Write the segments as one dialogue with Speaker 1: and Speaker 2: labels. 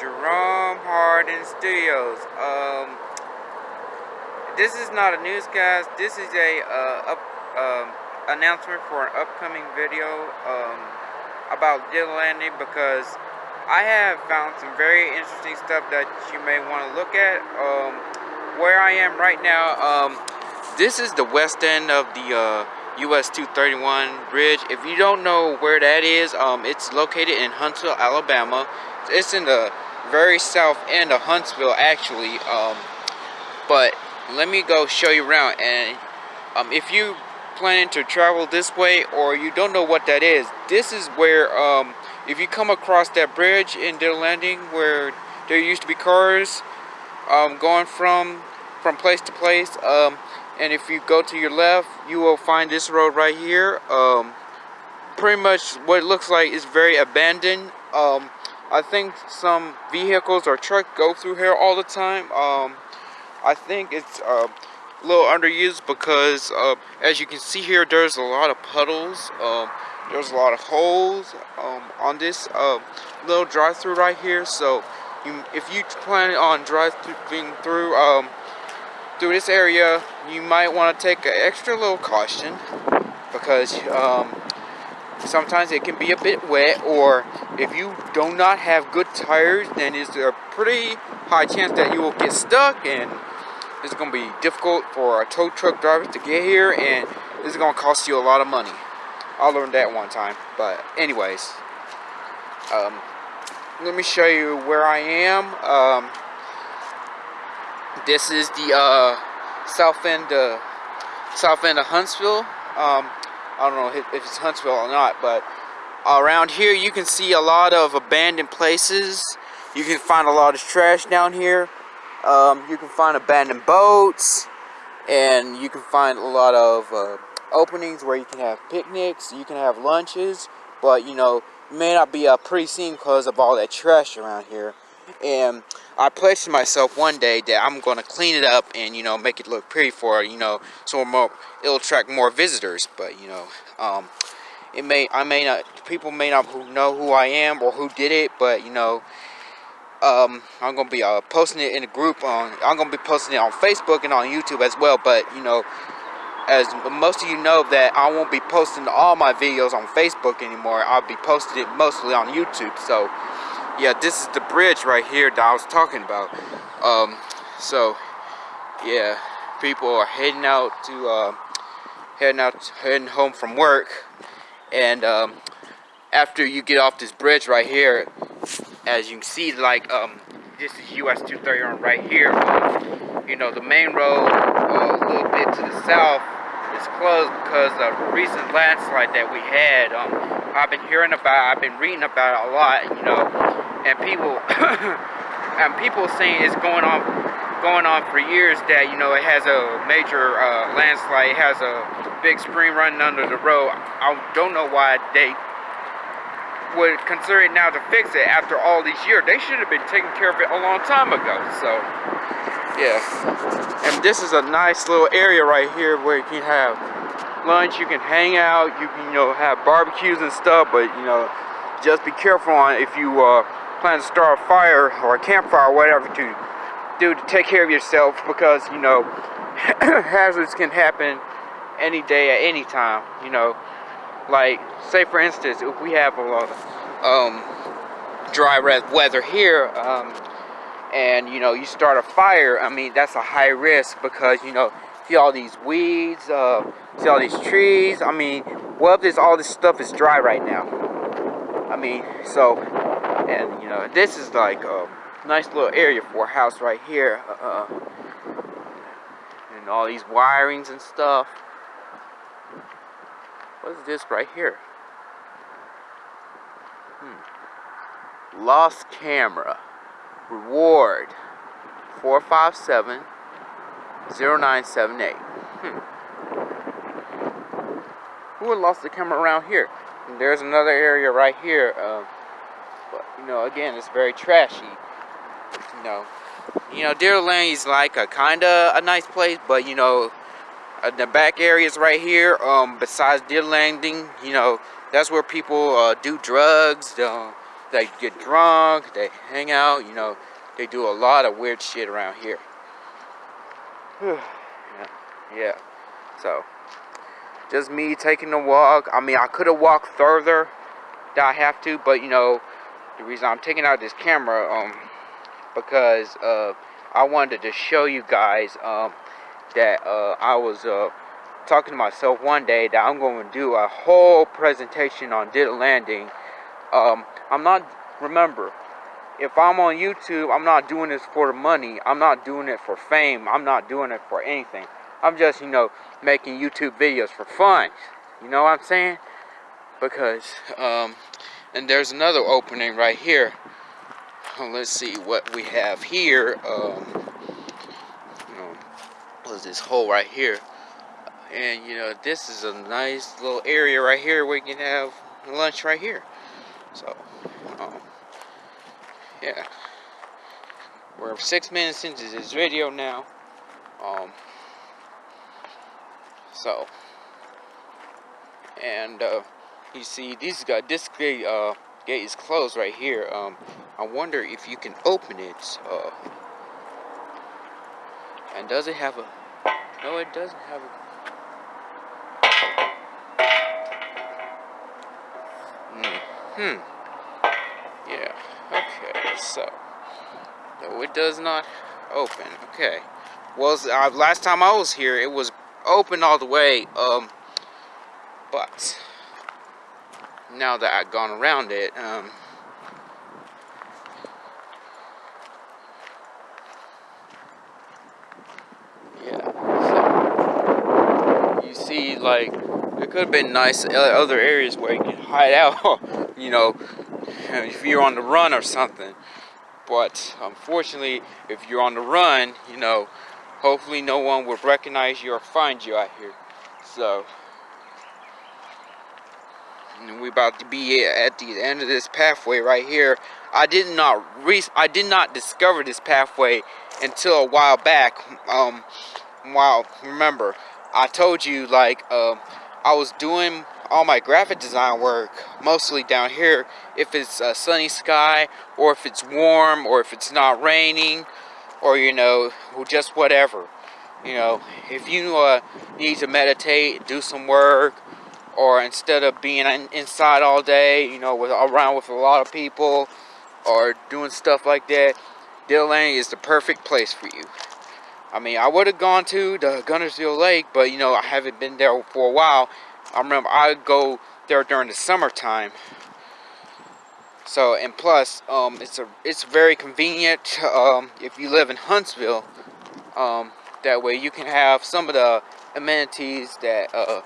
Speaker 1: Jerome Hardin Studios. Um, this is not a newscast. This is a uh, up, um, announcement for an upcoming video um, about Landing because I have found some very interesting stuff that you may want to look at. Um, where I am right now, um, this is the west end of the uh, US 231 bridge. If you don't know where that is, um, it's located in Huntsville, Alabama. It's in the very south end of Huntsville, actually. Um, but let me go show you around. And um, if you planning to travel this way or you don't know what that is, this is where, um, if you come across that bridge in Ditto Landing where there used to be cars um, going from from place to place, um, and if you go to your left you will find this road right here um, pretty much what it looks like is very abandoned um, I think some vehicles or trucks go through here all the time. Um, I think it's uh, a little underused because uh, as you can see here there's a lot of puddles um, there's a lot of holes um, on this uh, little drive-through right here. So you, if you plan on driving through um, through this area, you might want to take an extra little caution because um, sometimes it can be a bit wet or if you do not have good tires then it's a pretty high chance that you will get stuck and it's going to be difficult for a tow truck driver to get here and this is going to cost you a lot of money. I learned that one time but anyways um, let me show you where I am um, this is the uh, south end, uh, south end of Huntsville. Um, I don't know if it's Huntsville or not, but around here you can see a lot of abandoned places. You can find a lot of trash down here. Um, you can find abandoned boats, and you can find a lot of uh, openings where you can have picnics, you can have lunches, but you know, may not be a pretty scene because of all that trash around here and I pledged to myself one day that I'm going to clean it up and you know make it look pretty for you know so more it'll attract more visitors. But you know um, it may I may not people may not know who I am or who did it but you know um, I'm gonna be uh, posting it in a group on I'm gonna be posting it on Facebook and on YouTube as well. But you know as most of you know that I won't be posting all my videos on Facebook anymore. I'll be posting it mostly on YouTube. So yeah, this is the bridge right here that I was talking about. Um, so, yeah, people are heading out to, uh, heading out, heading home from work. And um, after you get off this bridge right here, as you can see, like, um, this is US 231 right here. you know, the main road uh, a little bit to the south is closed because of a recent landslide that we had. Um, I've been hearing about, I've been reading about it a lot, you know, and people, and people saying it's going on, going on for years that, you know, it has a major uh, landslide, it has a big stream running under the road. I don't know why they would consider it now to fix it after all these years. They should have been taking care of it a long time ago, so yeah and this is a nice little area right here where you can have lunch you can hang out you can you know have barbecues and stuff but you know just be careful on if you uh, plan to start a fire or a campfire or whatever to do to take care of yourself because you know hazards can happen any day at any time you know. Like say for instance if we have a lot of um, dry weather here um, and you know you start a fire i mean that's a high risk because you know see all these weeds uh, see all these trees. I mean what if this all this stuff is dry right now i mean so and you know this is like a nice little area for a house right here uh, and all these wirings and stuff what is this right here hmm. lost camera Reward 457 0978. Hmm. Who lost the camera around here? There's another area right here. But, you know, again, it's very trashy. You know, you know, Deer Lane is like a kind of a nice place, but, you know, uh, the back areas right here, um, besides Deer Landing, you know, that's where people uh, do drugs, uh, they get drunk, they hang out, you know, they do a lot of weird shit around here. yeah. yeah. So, just me taking a walk. I mean, I could have walked further that I have to, but you know, the reason I'm taking out this camera, um, because uh, I wanted to show you guys um, that uh, I was uh, talking to myself one day that I'm going to do a whole presentation on Ditto Landing. Um, I'm not, remember, if I'm on YouTube, I'm not doing this for the money. I'm not doing it for fame. I'm not doing it for anything. I'm just, you know, making YouTube videos for fun. You know what I'm saying? Because, um, and there's another opening right here. Let's see what we have here. Um, you know, was this hole right here. And, you know, this is a nice little area right here where you can have lunch right here. So, um, yeah. We're six minutes into this video now. Um, so, and uh, you see, these got this gate, uh, gate is closed right here. Um, I wonder if you can open it. Uh, and does it have a? No, it doesn't have a. Hmm. Yeah. Okay. So, no, it does not open. Okay. Well, uh, last time I was here, it was open all the way. Um, but now that I've gone around it, um, yeah. So you see, like it could have been nice other areas where you can hide out. you know, if you're on the run or something. But unfortunately, if you're on the run, you know, hopefully no one will recognize you or find you out here. So, we're about to be at the end of this pathway right here. I did not re I did not discover this pathway until a while back. Um, while remember, I told you like um, I was doing all my graphic design work mostly down here. If it's a sunny sky, or if it's warm, or if it's not raining, or you know, just whatever. You know, if you uh, need to meditate, do some work, or instead of being inside all day, you know, with around with a lot of people, or doing stuff like that, Ditto is the perfect place for you. I mean, I would have gone to the Guntersville Lake, but you know, I haven't been there for a while. I remember I go there during the summertime so and plus, um, it's a it's very convenient um, if you live in Huntsville. Um, that way you can have some of the amenities that uh,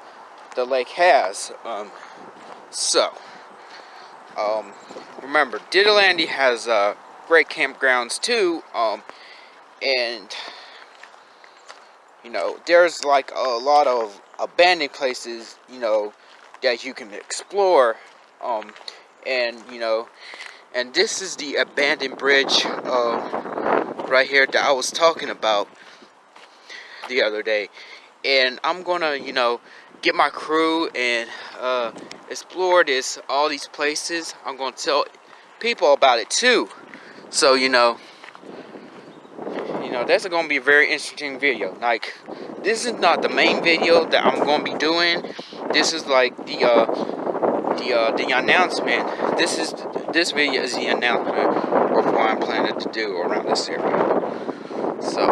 Speaker 1: the lake has. Um, so um, remember, Ditto has uh, great campgrounds too, um, and you know there's like a lot of abandoned places you know that you can explore. And you know and this is the abandoned bridge uh, right here that I was talking about the other day. And I'm gonna you know get my crew and uh, explore this all these places. I'm gonna tell people about it too. So you know you know that's gonna be a very interesting video. Like this is not the main video that I'm gonna be doing. This is like the uh, the uh, the announcement. This is this video is the announcement of what I'm planning to do around this area. So.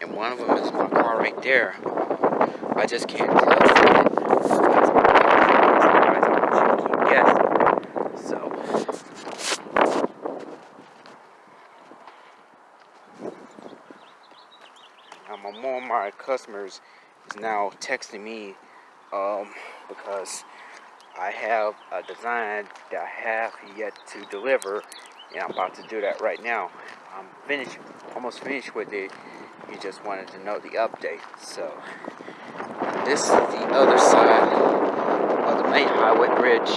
Speaker 1: And one of them is my car right there. I just can't tell. more of my customers is now texting me um, because I have a design that I have yet to deliver and I'm about to do that right now. I'm finished, almost finished with it. You just wanted to know the update. So this is the other side of the main highway bridge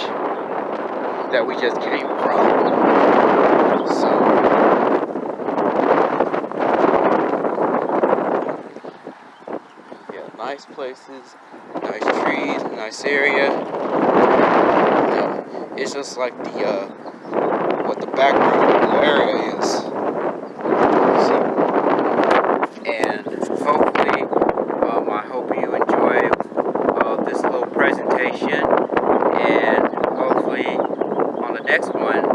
Speaker 1: that we just came from. So nice places, nice trees, nice area. And it's just like the uh, what the background of the area is. So, and hopefully, um, I hope you enjoy uh, this little presentation, and hopefully on the next one